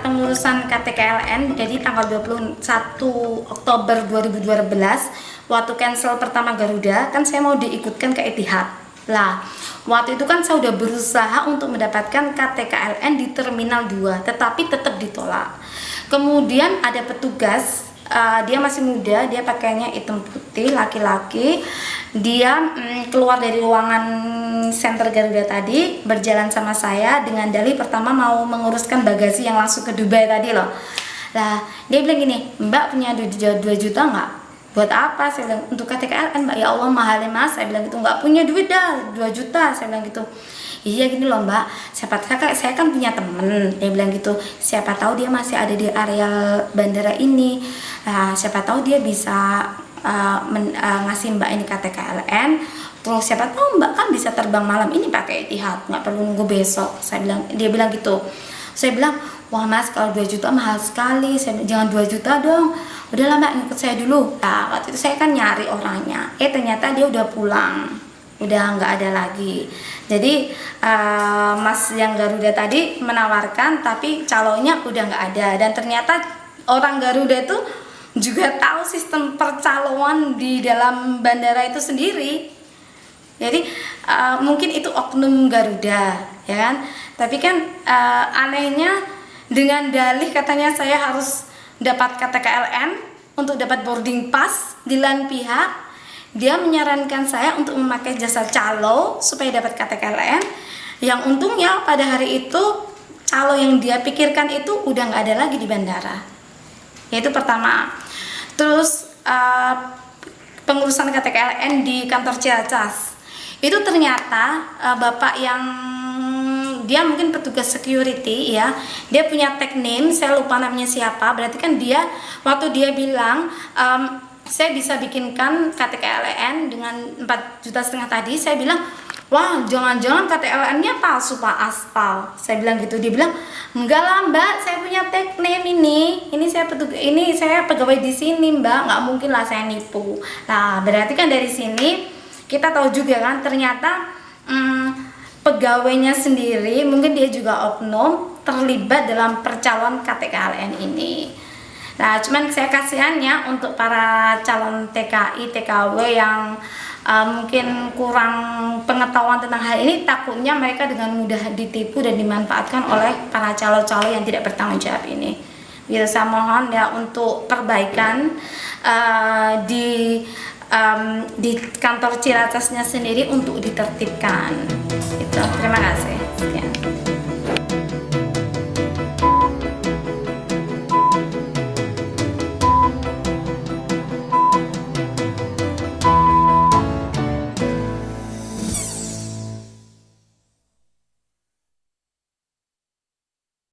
pengurusan KTKLN jadi tanggal 21 Oktober 2012 waktu cancel pertama Garuda kan saya mau diikutkan ke Etihad. Lah waktu itu kan saya udah berusaha untuk mendapatkan KTKLN di Terminal 2 tetapi tetap ditolak. Kemudian ada petugas uh, dia masih muda dia pakainya hitam putih laki-laki. Dia mm, keluar dari ruangan center Garuda tadi berjalan sama saya dengan dalih pertama mau menguruskan bagasi yang langsung ke Dubai tadi loh. Lah dia bilang gini mbak punya 2 juta nggak? Buat apa? Saya bilang untuk KTKLN mbak. Ya Allah mahal mas. Saya bilang gitu nggak punya duit dah 2 juta. Saya bilang gitu. Iya gini loh mbak. Siapa saya, saya kan punya temen. Dia bilang gitu. Siapa tahu dia masih ada di area bandara ini nah, siapa tahu dia bisa uh, men, uh, ngasih mbak ini KTKLN terus siapa tahu mbak kan bisa terbang malam ini pakai Etihad nggak perlu nunggu besok. Saya bilang dia bilang gitu. Saya bilang wah mas kalau 2 juta mahal sekali. Saya jangan 2 juta dong. Udahlah mbak ngikut saya dulu. Nah waktu itu saya kan nyari orangnya. Eh ternyata dia udah pulang. Udah nggak ada lagi. Jadi uh, mas yang Garuda tadi menawarkan tapi calonnya udah nggak ada. Dan ternyata orang Garuda itu juga tahu sistem percaloan di dalam bandara itu sendiri. Jadi uh, mungkin itu oknum Garuda ya kan? Tapi kan uh, anehnya dengan dalih katanya saya harus dapat KTKLN untuk dapat boarding pass di lain pihak dia menyarankan saya untuk memakai jasa calo supaya dapat KTKLN yang untungnya pada hari itu calo yang dia pikirkan itu udah nggak ada lagi di bandara yaitu pertama. Terus uh, pengurusan KTKLN di kantor Ciracas itu ternyata uh, bapak yang dia mungkin petugas security ya. Dia punya tag name saya lupa namanya siapa. Berarti kan dia waktu dia bilang um, saya bisa bikinkan KTKLN dengan 4 juta setengah tadi saya bilang wah jangan-jangan KTLN-nya palsu Pak. Aspal. Saya bilang gitu. Dia bilang enggak lah Mbak. Saya punya tag name ini. Ini saya petugas ini saya pegawai di sini Mbak. Nggak mungkin lah saya nipu. Nah berarti kan dari sini kita tahu juga kan ternyata hmm, pegawainya sendiri mungkin dia juga oknum terlibat dalam percalon KTKLN ini. Nah cuman saya kasihannya untuk para calon TKI TKW yang uh, mungkin kurang pengetahuan tentang hal ini takutnya mereka dengan mudah ditipu dan dimanfaatkan oleh para calo-calo yang tidak bertanggung jawab ini. Gitu saya mohon ya untuk perbaikan uh, di um, di kantor Ciracasnya sendiri untuk ditertibkan. Itu terima kasih. Sekian.